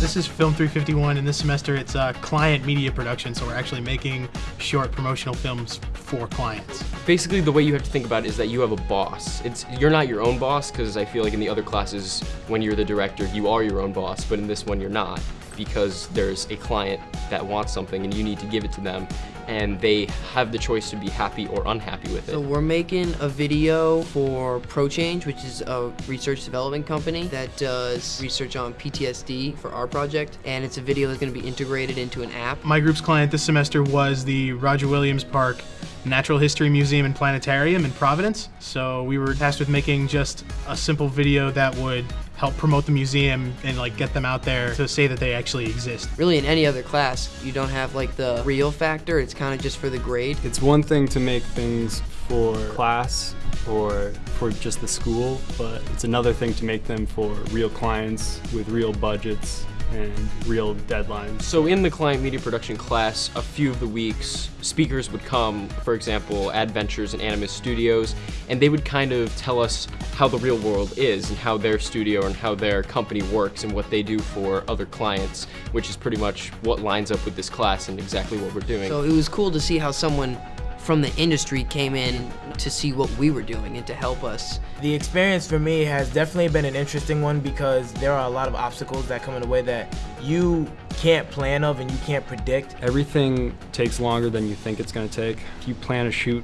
This is Film 351, and this semester it's uh, client media production, so we're actually making short promotional films for clients. Basically, the way you have to think about it is that you have a boss. It's You're not your own boss, because I feel like in the other classes, when you're the director, you are your own boss, but in this one, you're not because there's a client that wants something and you need to give it to them and they have the choice to be happy or unhappy with it. So we're making a video for ProChange, which is a research development company that does research on PTSD for our project, and it's a video that's going to be integrated into an app. My group's client this semester was the Roger Williams Park Natural History Museum and Planetarium in Providence. So we were tasked with making just a simple video that would help promote the museum and like get them out there to say that they actually exist. Really in any other class, you don't have like the real factor, it's kind of just for the grade. It's one thing to make things for class or for just the school, but it's another thing to make them for real clients with real budgets and real deadlines. So in the client media production class, a few of the weeks, speakers would come, for example, Adventures and Animus Studios, and they would kind of tell us how the real world is and how their studio and how their company works and what they do for other clients, which is pretty much what lines up with this class and exactly what we're doing. So it was cool to see how someone from the industry came in to see what we were doing and to help us. The experience for me has definitely been an interesting one because there are a lot of obstacles that come in the way that you can't plan of and you can't predict. Everything takes longer than you think it's going to take. If you plan a shoot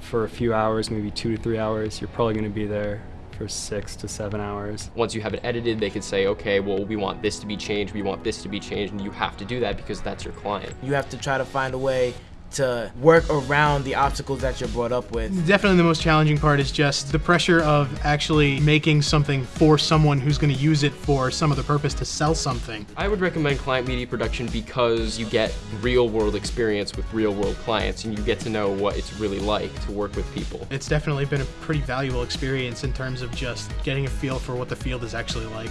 for a few hours, maybe two to three hours, you're probably going to be there for six to seven hours. Once you have it edited, they could say, okay, well, we want this to be changed, we want this to be changed, and you have to do that because that's your client. You have to try to find a way to work around the obstacles that you're brought up with. Definitely the most challenging part is just the pressure of actually making something for someone who's going to use it for some other purpose to sell something. I would recommend client media production because you get real world experience with real world clients and you get to know what it's really like to work with people. It's definitely been a pretty valuable experience in terms of just getting a feel for what the field is actually like.